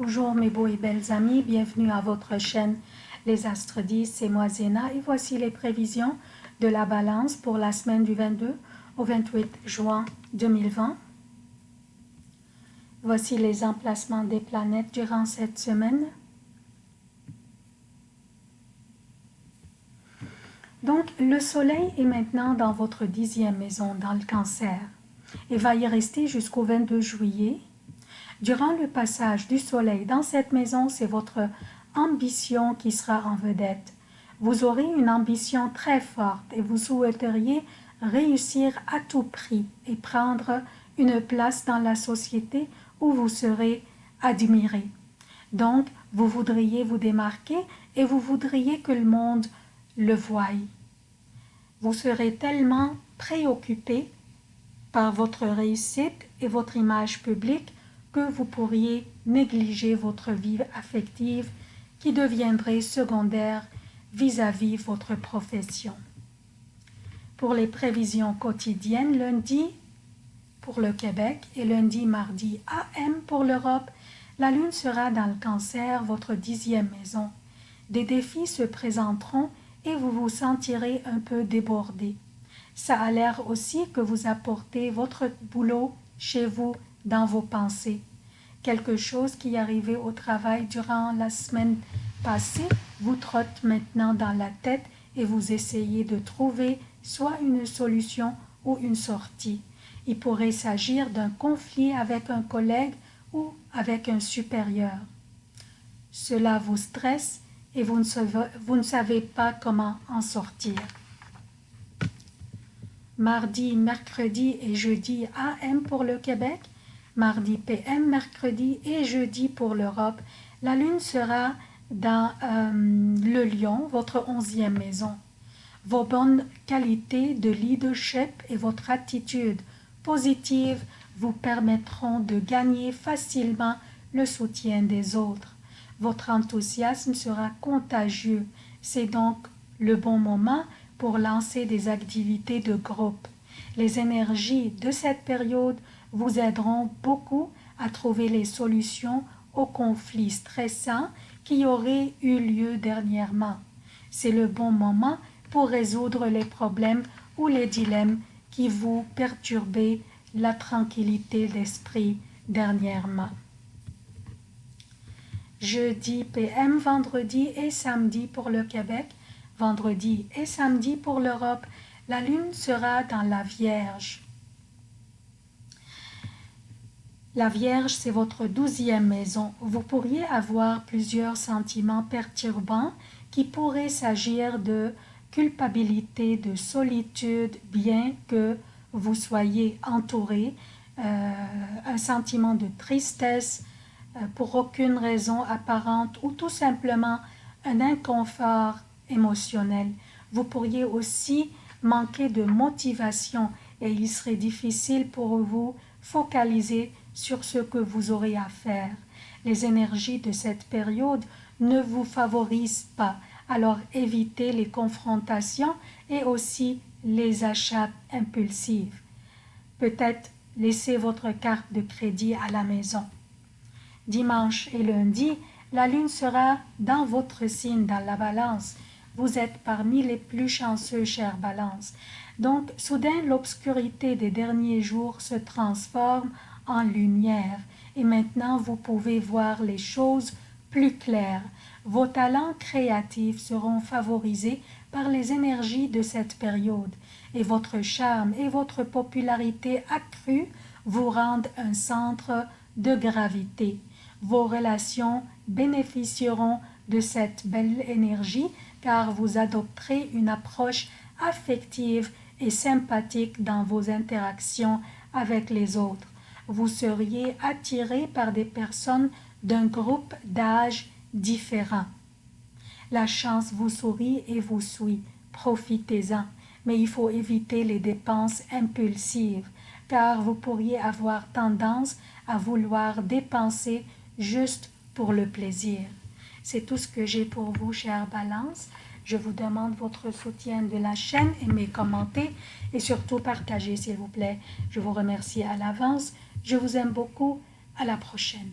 Bonjour mes beaux et belles amis, bienvenue à votre chaîne Les Astres 10, c'est moi Zéna et voici les prévisions de la balance pour la semaine du 22 au 28 juin 2020. Voici les emplacements des planètes durant cette semaine. Donc, le soleil est maintenant dans votre dixième maison, dans le cancer, et va y rester jusqu'au 22 juillet Durant le passage du soleil dans cette maison, c'est votre ambition qui sera en vedette. Vous aurez une ambition très forte et vous souhaiteriez réussir à tout prix et prendre une place dans la société où vous serez admiré. Donc, vous voudriez vous démarquer et vous voudriez que le monde le voie. Vous serez tellement préoccupé par votre réussite et votre image publique que vous pourriez négliger votre vie affective qui deviendrait secondaire vis-à-vis votre profession. Pour les prévisions quotidiennes, lundi pour le Québec et lundi, mardi AM pour l'Europe, la Lune sera dans le cancer, votre dixième maison. Des défis se présenteront et vous vous sentirez un peu débordé. Ça a l'air aussi que vous apportez votre boulot chez vous dans vos pensées. Quelque chose qui arrivé au travail durant la semaine passée vous trotte maintenant dans la tête et vous essayez de trouver soit une solution ou une sortie. Il pourrait s'agir d'un conflit avec un collègue ou avec un supérieur. Cela vous stresse et vous ne savez, vous ne savez pas comment en sortir. Mardi, mercredi et jeudi AM pour le Québec mardi PM, mercredi et jeudi pour l'Europe. La Lune sera dans euh, le Lion, votre onzième maison. Vos bonnes qualités de leadership et votre attitude positive vous permettront de gagner facilement le soutien des autres. Votre enthousiasme sera contagieux. C'est donc le bon moment pour lancer des activités de groupe. Les énergies de cette période vous aideront beaucoup à trouver les solutions aux conflits stressants qui auraient eu lieu dernièrement. C'est le bon moment pour résoudre les problèmes ou les dilemmes qui vous perturbaient la tranquillité d'esprit dernièrement. Jeudi PM, vendredi et samedi pour le Québec, vendredi et samedi pour l'Europe, la Lune sera dans la Vierge. La Vierge, c'est votre douzième maison. Vous pourriez avoir plusieurs sentiments perturbants qui pourraient s'agir de culpabilité, de solitude, bien que vous soyez entouré, euh, un sentiment de tristesse euh, pour aucune raison apparente ou tout simplement un inconfort émotionnel. Vous pourriez aussi manquer de motivation et il serait difficile pour vous focaliser sur ce que vous aurez à faire. Les énergies de cette période ne vous favorisent pas, alors évitez les confrontations et aussi les achats impulsifs. Peut-être laissez votre carte de crédit à la maison. Dimanche et lundi, la lune sera dans votre signe, dans la balance. Vous êtes parmi les plus chanceux, chère balance. Donc, soudain, l'obscurité des derniers jours se transforme en lumière et maintenant vous pouvez voir les choses plus claires. Vos talents créatifs seront favorisés par les énergies de cette période et votre charme et votre popularité accrue vous rendent un centre de gravité. Vos relations bénéficieront de cette belle énergie car vous adopterez une approche affective et sympathique dans vos interactions avec les autres vous seriez attiré par des personnes d'un groupe d'âge différent. La chance vous sourit et vous suit, profitez-en, mais il faut éviter les dépenses impulsives, car vous pourriez avoir tendance à vouloir dépenser juste pour le plaisir. C'est tout ce que j'ai pour vous, chère Balance. Je vous demande votre soutien de la chaîne, aimez, commentez et surtout partagez s'il vous plaît. Je vous remercie à l'avance. Je vous aime beaucoup. À la prochaine.